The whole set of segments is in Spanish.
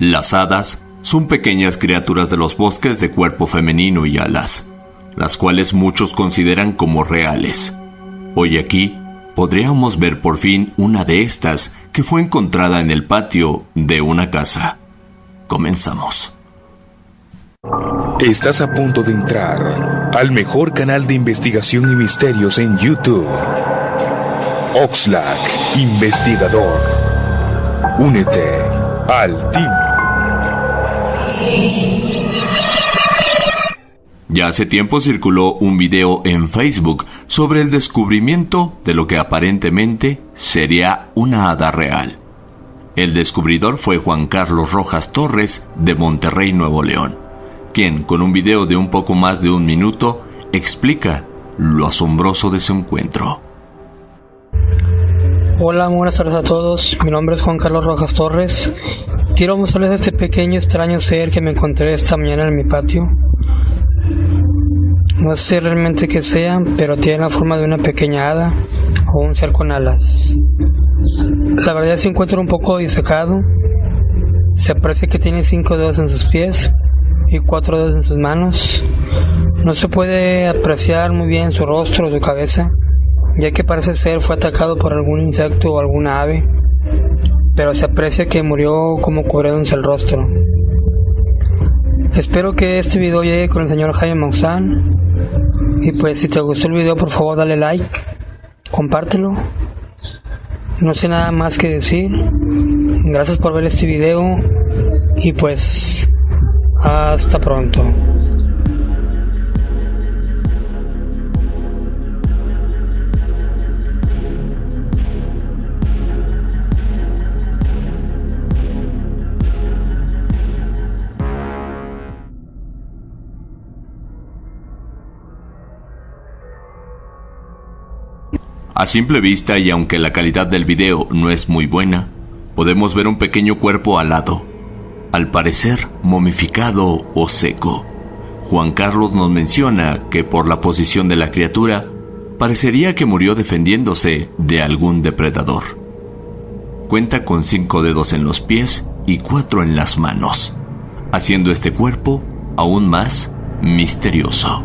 Las hadas son pequeñas criaturas de los bosques de cuerpo femenino y alas, las cuales muchos consideran como reales. Hoy aquí podríamos ver por fin una de estas que fue encontrada en el patio de una casa. Comenzamos. Estás a punto de entrar al mejor canal de investigación y misterios en YouTube. Oxlack, investigador. Únete al team. Ya hace tiempo circuló un video en Facebook sobre el descubrimiento de lo que aparentemente sería una hada real. El descubridor fue Juan Carlos Rojas Torres de Monterrey, Nuevo León, quien con un video de un poco más de un minuto explica lo asombroso de su encuentro. Hola, buenas tardes a todos. Mi nombre es Juan Carlos Rojas Torres. Quiero mostrarles este pequeño extraño ser que me encontré esta mañana en mi patio. No sé realmente qué sea, pero tiene la forma de una pequeña hada o un ser con alas. La verdad se encuentra un poco disecado. Se aprecia que tiene cinco dedos en sus pies y cuatro dedos en sus manos. No se puede apreciar muy bien su rostro o su cabeza, ya que parece ser fue atacado por algún insecto o alguna ave, pero se aprecia que murió como cubriéndose el rostro. Espero que este video llegue con el señor Jaime Maussan y pues si te gustó el video por favor dale like, compártelo. No sé nada más que decir. Gracias por ver este video y pues hasta pronto. A simple vista y aunque la calidad del video no es muy buena, podemos ver un pequeño cuerpo alado, al parecer momificado o seco. Juan Carlos nos menciona que por la posición de la criatura, parecería que murió defendiéndose de algún depredador. Cuenta con cinco dedos en los pies y cuatro en las manos, haciendo este cuerpo aún más misterioso.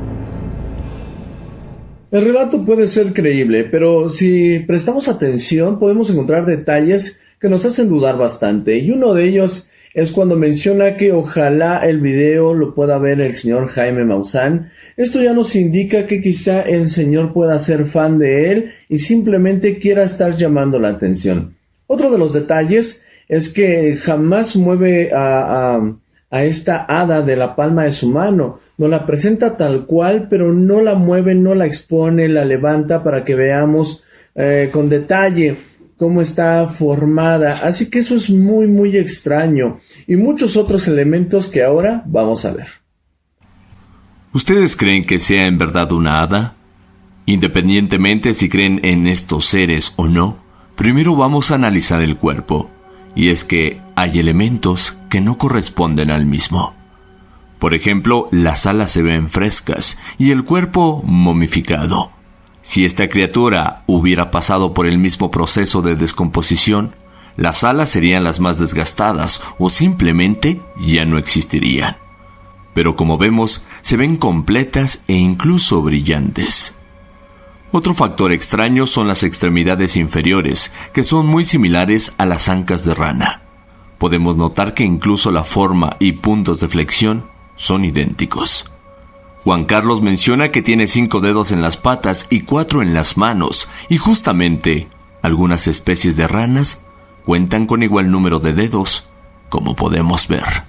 El relato puede ser creíble, pero si prestamos atención podemos encontrar detalles que nos hacen dudar bastante, y uno de ellos es cuando menciona que ojalá el video lo pueda ver el señor Jaime Maussan. Esto ya nos indica que quizá el señor pueda ser fan de él y simplemente quiera estar llamando la atención. Otro de los detalles es que jamás mueve a, a, a esta hada de la palma de su mano, nos la presenta tal cual, pero no la mueve, no la expone, la levanta para que veamos eh, con detalle cómo está formada. Así que eso es muy, muy extraño. Y muchos otros elementos que ahora vamos a ver. ¿Ustedes creen que sea en verdad una hada? Independientemente si creen en estos seres o no, primero vamos a analizar el cuerpo. Y es que hay elementos que no corresponden al mismo. Por ejemplo, las alas se ven frescas y el cuerpo momificado. Si esta criatura hubiera pasado por el mismo proceso de descomposición, las alas serían las más desgastadas o simplemente ya no existirían. Pero como vemos, se ven completas e incluso brillantes. Otro factor extraño son las extremidades inferiores, que son muy similares a las ancas de rana. Podemos notar que incluso la forma y puntos de flexión son idénticos. Juan Carlos menciona que tiene cinco dedos en las patas y cuatro en las manos, y justamente algunas especies de ranas cuentan con igual número de dedos, como podemos ver.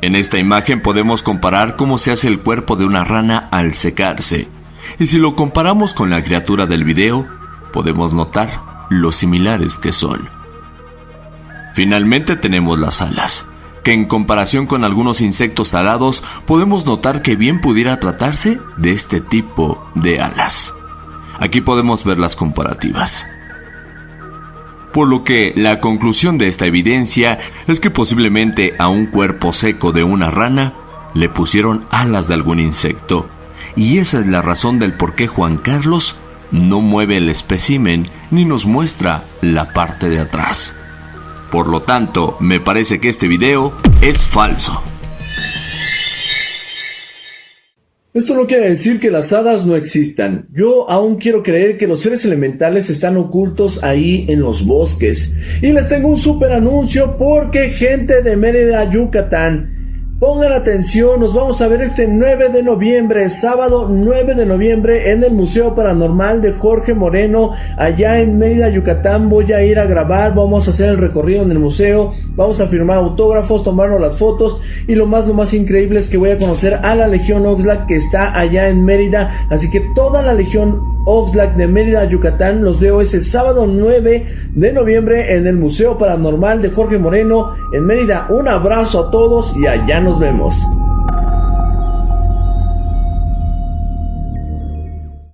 En esta imagen podemos comparar cómo se hace el cuerpo de una rana al secarse, y si lo comparamos con la criatura del video, podemos notar lo similares que son. Finalmente tenemos las alas, que en comparación con algunos insectos alados podemos notar que bien pudiera tratarse de este tipo de alas. Aquí podemos ver las comparativas. Por lo que la conclusión de esta evidencia es que posiblemente a un cuerpo seco de una rana le pusieron alas de algún insecto. Y esa es la razón del por qué Juan Carlos no mueve el espécimen ni nos muestra la parte de atrás. Por lo tanto, me parece que este video es falso. Esto no quiere decir que las hadas no existan. Yo aún quiero creer que los seres elementales están ocultos ahí en los bosques. Y les tengo un super anuncio porque gente de Mérida, Yucatán, Pongan atención, nos vamos a ver este 9 de noviembre, sábado 9 de noviembre en el Museo Paranormal de Jorge Moreno, allá en Mérida, Yucatán. Voy a ir a grabar, vamos a hacer el recorrido en el museo, vamos a firmar autógrafos, tomarnos las fotos y lo más, lo más increíble es que voy a conocer a la Legión Oxlack que está allá en Mérida, así que toda la Legión Oxlack de Mérida, Yucatán. Los veo ese sábado 9 de noviembre en el Museo Paranormal de Jorge Moreno en Mérida. Un abrazo a todos y allá nos vemos.